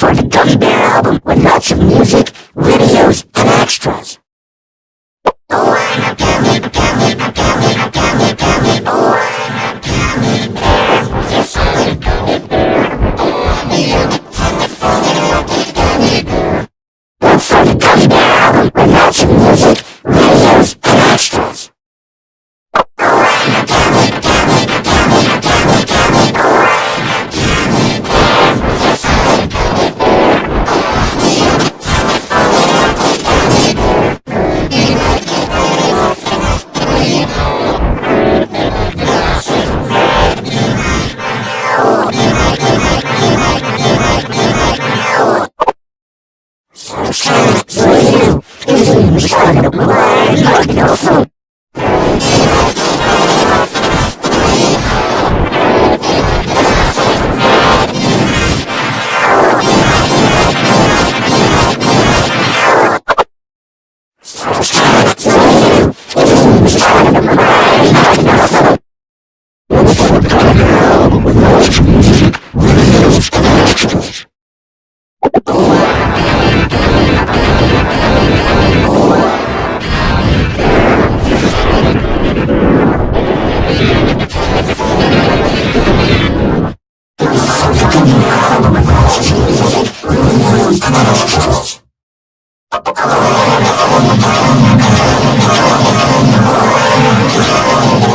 for the Gummy Bear album with lots of music, videos, and extras. I'm gonna go to the bathroom.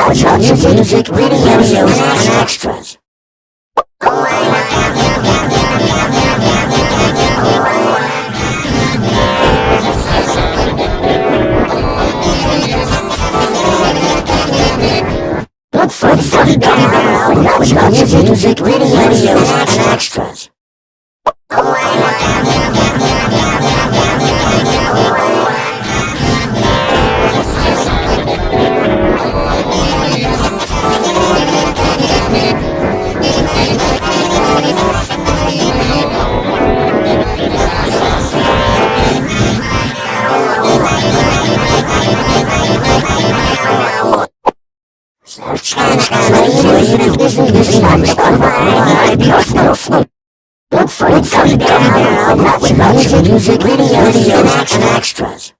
Mojo Music, music Radio Shows, and Extras. Look for radio, funny guy around Mojo Music, music Radio, radio. Look for it coming down on Music, Videos, and Extras.